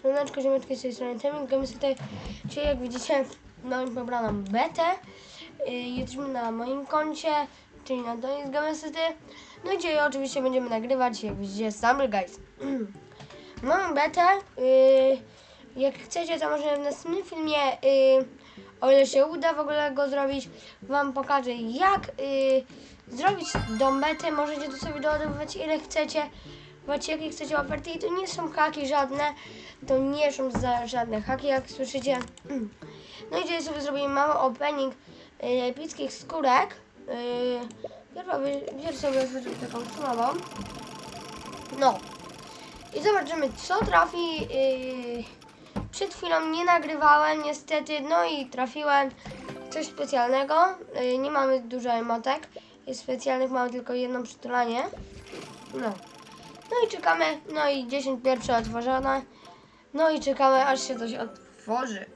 Słoneczko, ziomeczki z tej strony Temik, gramy sobie czyli jak widzicie, mamy pobraną betę. Yy, jesteśmy na moim koncie, czyli na Donis Gamesity. No i dzisiaj oczywiście będziemy nagrywać, jak widzicie, Stumble Guys. mamy betę. Yy, jak chcecie, to może w następnym filmie, yy, o ile się uda w ogóle go zrobić, wam pokażę jak yy, zrobić tą betę. Możecie to sobie doładowywać ile chcecie. Macie jakie chcecie oferty i to nie są haki żadne, to nie są za żadne haki, jak słyszycie. No i dzisiaj sobie zrobimy mały opening y, epickich skórek. Bierz sobie chociaż taką słabą. No. I zobaczymy co trafi. Yy, przed chwilą nie nagrywałem niestety, no i trafiłem coś specjalnego. Yy, nie mamy dużo emotek. Specjalnych, mamy tylko jedno przytulanie. No. No i czekamy, no i 10 pierwsze otworzone. No i czekamy, aż się coś otworzy.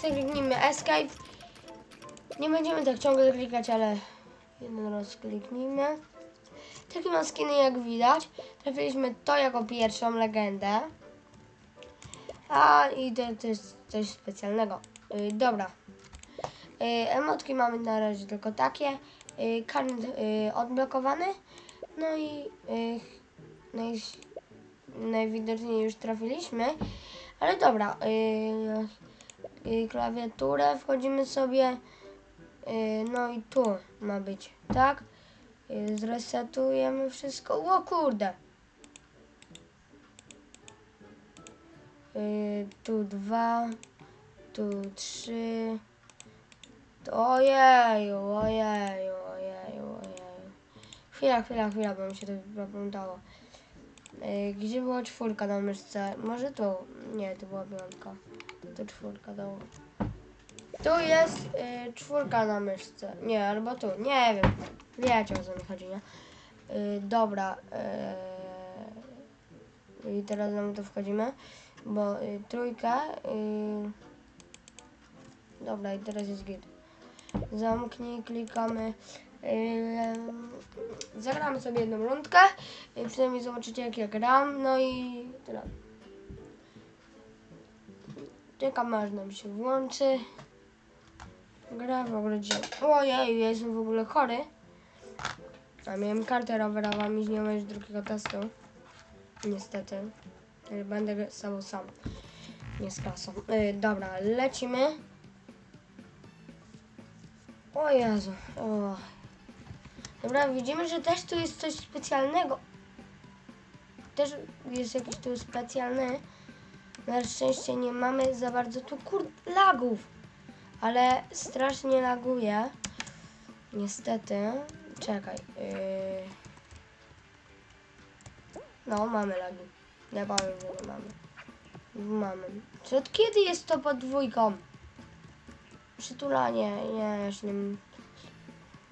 Kliknijmy Escape. Nie będziemy tak ciągle klikać, ale jeden raz kliknijmy. Takie ma skiny jak widać. Trafiliśmy to jako pierwszą legendę. A i to, to jest coś specjalnego. Yy, dobra. Yy, emotki mamy na razie tylko takie. Yy, yy, odblokowany. No i yy, naj, najwidoczniej już trafiliśmy. Ale dobra. Yy, yy, klawiaturę wchodzimy sobie. Yy, no i tu ma być, tak? Yy, zresetujemy wszystko. O kurde! Yy, tu dwa, tu trzy. Ojeju, ojeju, ojeju, ojeju. Chwila, chwila, chwila, bo mi się to zapamiętało. Yy, gdzie była czwórka na myszce? Może tu? Nie, to była piątka. To czwórka, dobra. Tu jest yy, czwórka na myszce. Nie, albo tu. Nie wiem. Wiecie o co mi chodzi, nie? Yy, dobra. Yy, I teraz nam to wchodzimy. Bo yy, trójka. Yy, dobra, i teraz jest git. Zamknij, klikamy. Yy, zagramy sobie jedną rundkę. Przynajmniej zobaczycie jak ja gram. No i tyle. Czekam aż nam się włączy. Gra w ogóle dzisiaj. Ojej, ja jestem w ogóle chory. A miałem kartę rowerową i z nią już drugiego testu. Niestety. Yy, Będę sam sam. Nie z klasą. Yy, dobra, lecimy. O Jezu. O. Dobra, widzimy, że też tu jest coś specjalnego. Też jest jakiś tu specjalny. Na szczęście nie mamy za bardzo tu kur... lagów. Ale strasznie laguje. Niestety. Czekaj. Yy... No, mamy lagi. Nie powiem, że mamy. Mamy. Czy od kiedy jest to pod dwójką? Przytulanie. Nie, jeszcze nie...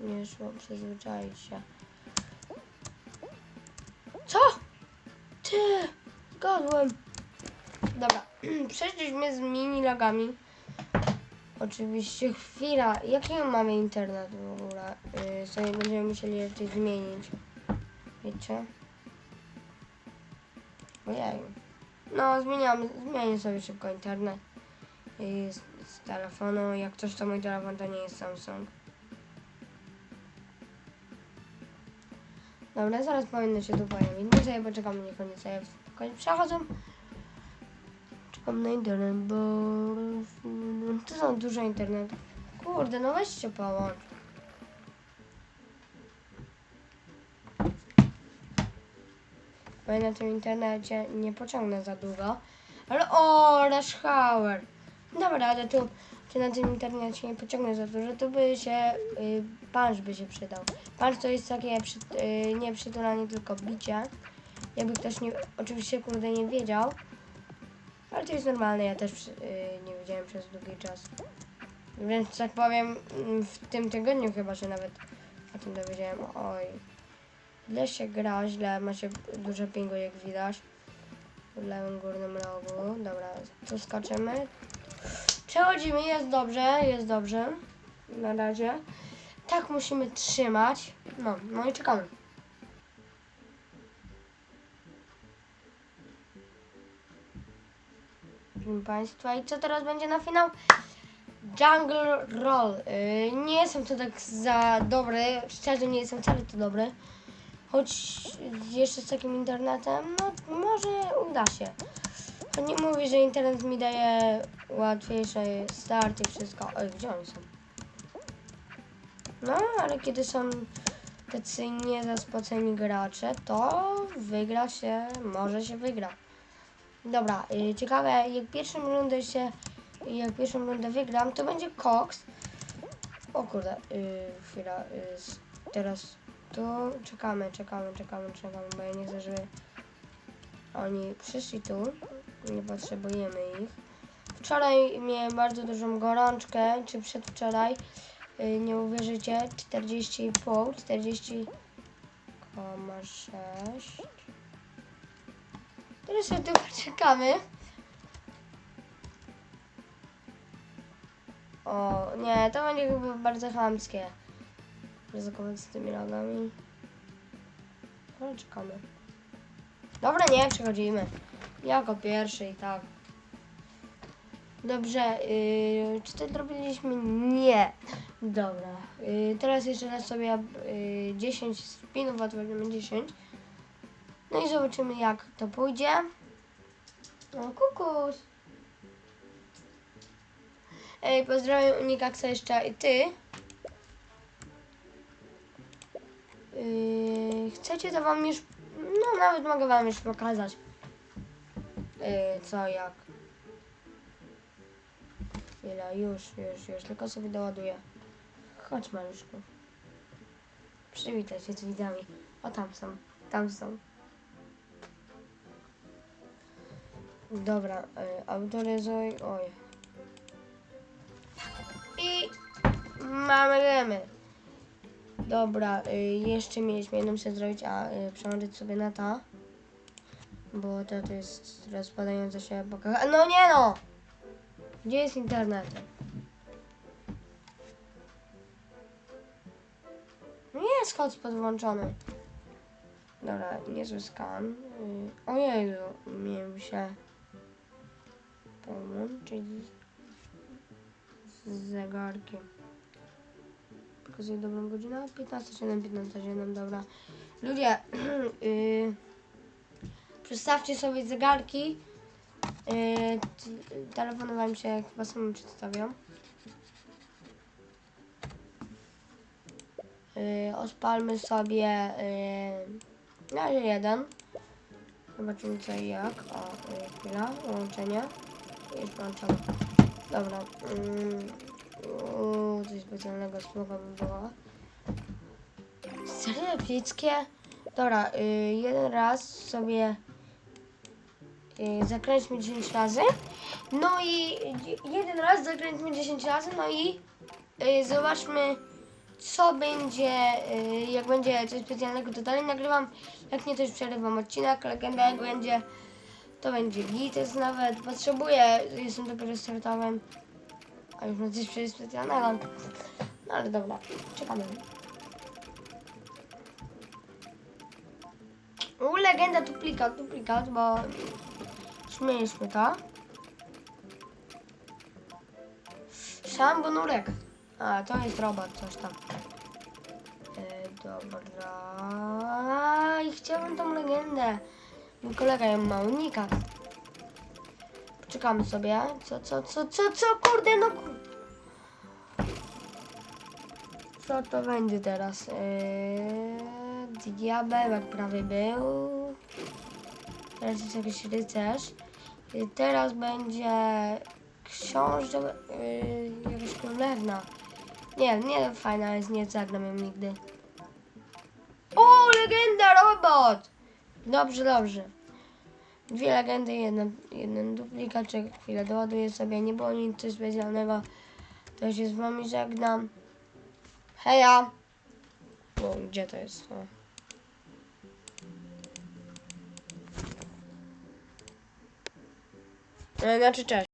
Nie szło przyzwyczaić się. Co? Ty! Zgadłem. Dobra. Przeszliśmy z mini lagami. Oczywiście chwila. Jaki mamy internet w ogóle? Yy, sobie będziemy musieli jeszcze zmienić. Wiecie? Ojej. No, zmieniamy, zmienię sobie szybko internet. Yy, z, z telefonu. Jak coś to mój telefon to nie jest Samsung. Dobra, zaraz powinno się tu pojawić. No sobie poczekamy, niech oni sobie spokojnie przechodzą. Czekam na internet, bo... Tu są dużo internetów. Kurde, no weźcie połącz. Bo ja na tym internecie nie pociągnę za długo. Ale o, Rush Hour. Dobra, ale tu, tu na tym internecie nie pociągnę za dużo, to by się, y, punch by się przydał. Punch to jest takie przy, y, nie przytulanie, tylko bicie. Jakby ktoś nie, oczywiście kurde nie wiedział. Ale to jest normalne, ja też y, nie wiedziałem przez długi czas. Więc tak powiem, mm, w tym tygodniu chyba się nawet o tym dowiedziałem. Oj. Źle się gra, źle, ma się dużo pingu jak widać. W lewym górnym rogu. Dobra, tu skaczemy. Przechodzimy, jest dobrze, jest dobrze. Na razie. Tak musimy trzymać. No, no i czekamy. proszę Państwa. I co teraz będzie na finał? Jungle Roll. Yy, nie jestem to tak za dobry, szczerze nie jestem wcale to dobry. Choć jeszcze z takim internetem, no może uda się. To nie mówię, że internet mi daje łatwiejszy start i wszystko. Oj, gdzie oni są? No, ale kiedy są tacy niezaspoceni gracze, to wygra się, może się wygra. Dobra, y, ciekawe, jak pierwszą rundę się, jak pierwszą rundę wygram, to będzie Cox. O kurde, y, chwila, y, s- teraz tu czekamy, czekamy, czekamy, czekamy, bo ja nie chcę, żeby oni przyszli tu, nie potrzebujemy ich. Wczoraj miałem bardzo dużą gorączkę, czy przedwczoraj, y, nie uwierzycie, 40,5, 40,6. Teraz sobie tu poczekamy. O, nie, to będzie chyba bardzo chamskie. Ryzykować z tymi nogami. Ale czekamy. Dobra, nie, przechodzimy. Jako pierwszy i tak. Dobrze, yy, czy to zrobiliśmy? Nie. Dobra, yy, teraz jeszcze raz sobie yy, 10 spinów, otworzymy 10. No i zobaczymy jak to pójdzie. O, kukus. Ej, pozdrawiam Unikaksa jeszcze i ty. Yy, chcecie to wam już, no nawet mogę wam już pokazać. Yy, co, jak. Chwila, już, już, już, tylko sobie doładuję. Chodź maluszku. Przywitaj się z widzami. O, tam są, tam są. Dobra, y, autoryzuj, oj. I mamy gemy. Dobra, y, jeszcze mieliśmy jedną się zrobić, a y, przełączyć sobie na to. Bo to, to jest rozpadająca się epoka. No nie no! Gdzie jest internet? No jest hotspot włączony. Dobra, niezły skan. Y, Ojeju, miałem się połączyć z zegarkiem. Pokazuję dobrą godzinę. 15.07, 15.07, dobra. Ludzie, yy, przestawcie sobie zegarki. Yy, telefony wam się chyba sami przedstawią. Yy, odpalmy sobie yy, na razie jeden. Zobaczymy co i jak. O, yy, chwila, łączenie. Już włączone. Dobra. Mm, uuu, coś specjalnego słowa by było. Serio? Dobra, y, jeden raz sobie zakręćmy 10 razy. No i y, jeden raz zakręćmy 10 razy, no i y, zobaczmy co będzie, y, jak będzie coś specjalnego, to dalej nagrywam. Jak nie, to już przerywam odcinek. Legenda jak będzie, to będzie gites nawet. Potrzebuję, jestem dopiero startowym. A już mam coś specjalnego. No ale dobra, czekamy. U, legenda duplikat, duplikat, bo śmieliśmy to. Szambonurek. A, to jest robot, coś tam. E, dobra. I chciałbym tą legendę. Mój kolega ją ma unikat. Poczekamy sobie. Co, co, co, co, co, kurde, no kur... Co to będzie teraz? Eee, diabełek prawie był. Teraz jest jakiś rycerz. I teraz będzie książę, yy, jakaś królewna. Nie, nie fajna jest, nie zagram ją nigdy. O, legenda, robot! Dobrze, dobrze. Dwie legendy, jeden, jeden duplikaczek. Chwilę doładuję sobie, nie było nic specjalnego. To się z wami żegnam. Heja! O, gdzie to jest? O. Znaczy, cześć.